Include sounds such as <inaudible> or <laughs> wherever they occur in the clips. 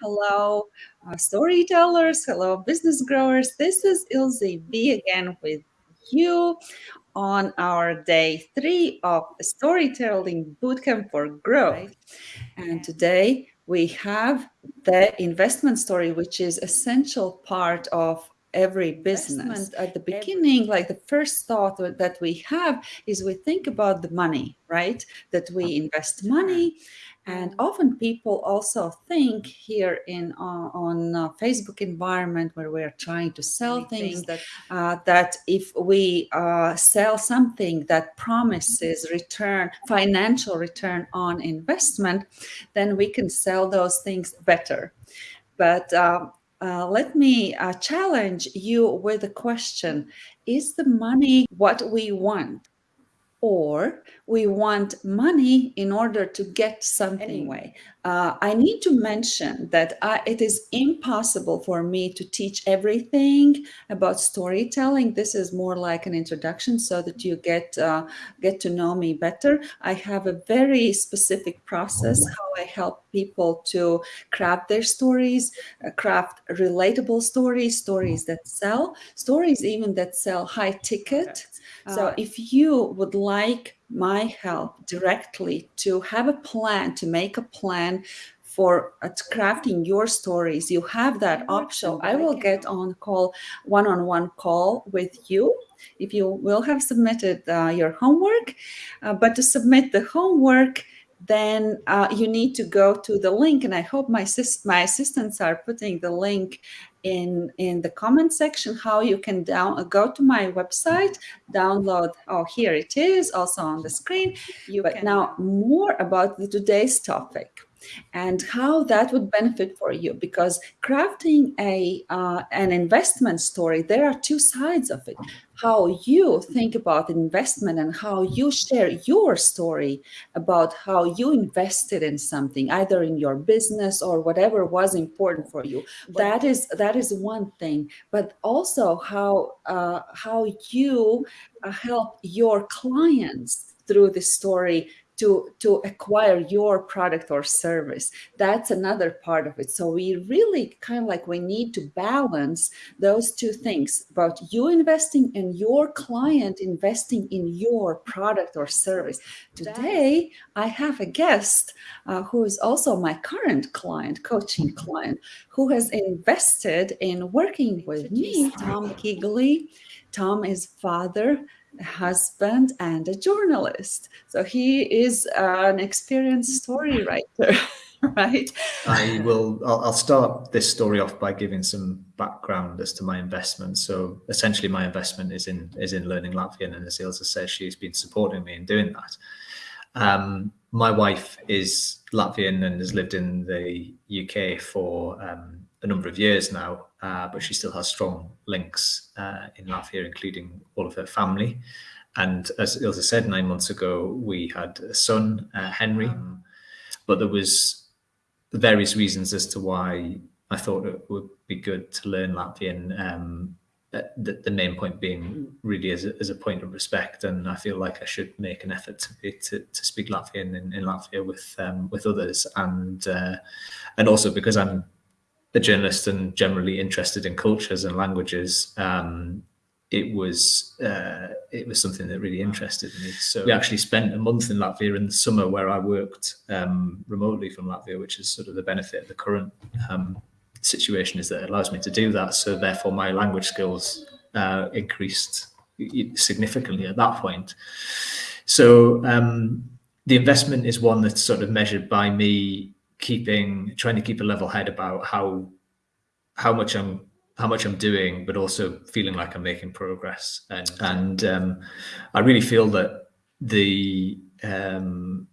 Hello, uh, storytellers. Hello, business growers. This is Ilze B again with you on our day three of Storytelling Bootcamp for Growth. And today we have the investment story, which is essential part of every business at the beginning like the first thought that we have is we think about the money right? That we invest money. And often people also think here in uh, on uh, Facebook environment where we're trying to sell things that uh, that if we uh, sell something that promises return, financial return on investment, then we can sell those things better. But uh, uh, let me challenge you with a question. Is the money what we want? Or we want money in order to get something anyway. Uh, I need to mention that I, it is impossible for me to teach everything about storytelling. This is more like an introduction so that you get uh, get to know me better. I have a very specific process how I help people to craft their stories, uh, craft relatable stories, stories that sell, stories even that sell high ticket. So uh, if you would like my help directly to have a plan, to make a plan for crafting your stories, you have that option. I will get on call, one-on-one -on -one call with you if you will have submitted uh, your homework. Uh, but to submit the homework, then uh, you need to go to the link and I hope my, my assistants are putting the link in in the comment section how you can down go to my website download oh here it is also on the screen. You but now more about the, today's topic and how that would benefit for you because crafting a uh, an investment story there are two sides of it. How you think about investment and how you share your story about how you invested in something either in your business or whatever was important for you. That is that is one thing but also how uh, how you uh, help your clients through the story to, to acquire your product or service. That's another part of it. So we really kind of like we need to balance those two things about you investing and your client investing in your product or service. Today, I have a guest uh, who is also my current client, coaching client, who has invested in working with me, Tom Kigley. Tom is father husband and a journalist. So he is an experienced story writer, <laughs> right? I will, I'll, start this story off by giving some background as to my investment. So essentially my investment is in, is in learning Latvian and as Ilze says, she's been supporting me in doing that. Um, my wife is Latvian and has lived in the UK for um, a number of years now, uh, but she still has strong links uh, in Latvia, including all of her family. And as Ilze said, nine months ago, we had a son, uh, Henry, um, but there was various reasons as to why I thought it would be good to learn Latvian. Um, the, the, main point being really as a, as a point of respect, and I feel like I should make an effort to be, to, to speak Latvian in, in Latvia with um, with others, and uh, and also because I'm a journalist and generally interested in cultures and languages, um, it was uh, it was something that really interested me. So we actually spent a month in Latvia in the summer where I worked um, remotely from Latvia, which is sort of the benefit of the current um, situation is that it allows me to do that. So therefore my language skills uh, increased significantly at that point. So um, the investment is one that's sort of measured by me keeping trying to keep a level head about how how much I'm how much I'm doing, but also feeling like I'm making progress. And and um, I really feel that the um,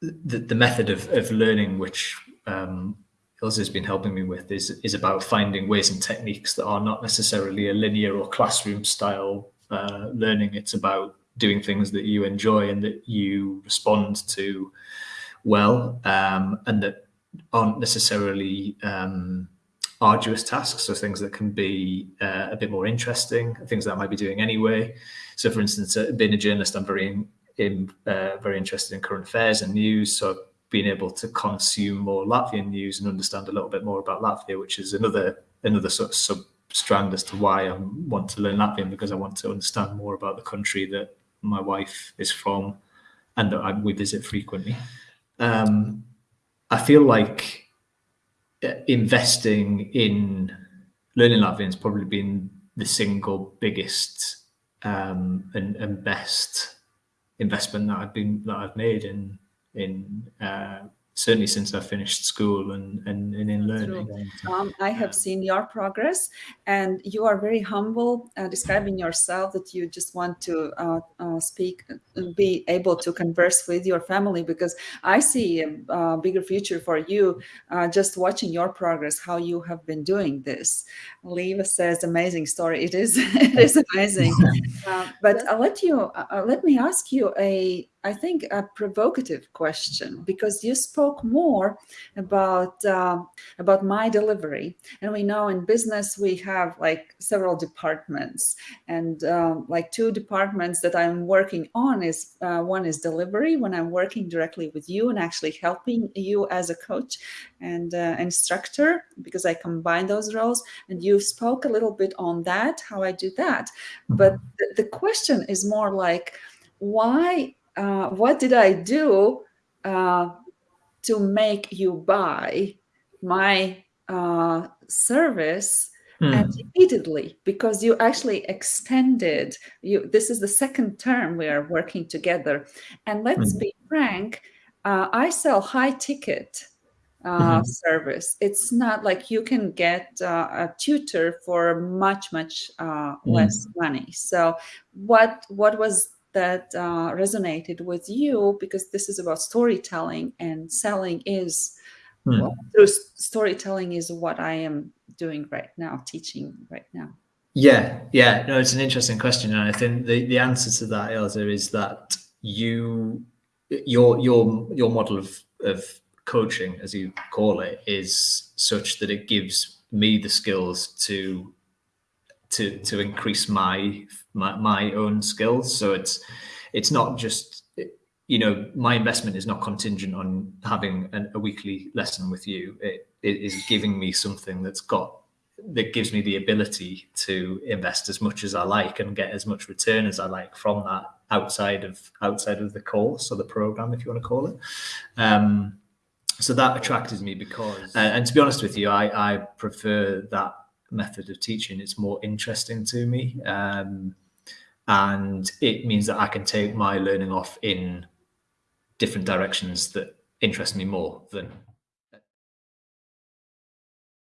the, the method of, of learning, which um, Ilze has been helping me with, is is about finding ways and techniques that are not necessarily a linear or classroom style uh, learning. It's about doing things that you enjoy and that you respond to well um, and that aren't necessarily um, arduous tasks. So things that can be uh, a bit more interesting things that I might be doing anyway. So for instance uh, being a journalist I'm very in, in uh, very interested in current affairs and news. So being able to consume more Latvian news and understand a little bit more about Latvia, which is another another sort of sub strand as to why I want to learn Latvian because I want to understand more about the country that my wife is from and that I, we visit frequently. Um, I feel like uh, investing in learning Latvian has probably been the single biggest um, and, and best investment that I've been that I've made in in uh, certainly since I finished school and, and, and in learning. Um, I have seen your progress and you are very humble uh, describing yourself that you just want to uh, uh, speak, uh, be able to converse with your family because I see a, a bigger future for you uh, just watching your progress, how you have been doing this. Leva says amazing story. It is, <laughs> it is amazing. <laughs> Uh, but I'll let you, let me ask you a, I think, a provocative question because you spoke more about uh, about my delivery, and we know in business we have like several departments, and um, like two departments that I'm working on is uh, one is delivery when I'm working directly with you and actually helping you as a coach and uh, instructor because I combine those roles, and you spoke a little bit on that how I do that, but the, the question is more like why uh, what did I do uh, to make you buy my uh, service mm. and repeatedly because you actually extended you this is the second term we are working together and let's mm. be frank uh, i sell high ticket uh, mm-hmm. service it's not like you can get uh, a tutor for much much uh, mm. less money so what what was that uh, resonated with you because this is about storytelling and selling is hmm. well, through storytelling is what I am doing right now, teaching right now. Yeah, yeah, no, it's an interesting question, and I think the, the answer to that, Ilze, is that you your your your model of of coaching, as you call it, is such that it gives me the skills to to to increase my my, my own skills. So it's it's not just you know my investment is not contingent on having an, a weekly lesson with you. It, it is giving me something that's got that gives me the ability to invest as much as I like and get as much return as I like from that outside of outside of the course or the program, if you want to call it. Um, so that attracted me because, uh, and to be honest with you, I, I prefer that method of teaching. It's more interesting to me. Um, and it means that I can take my learning off in different directions that interest me more than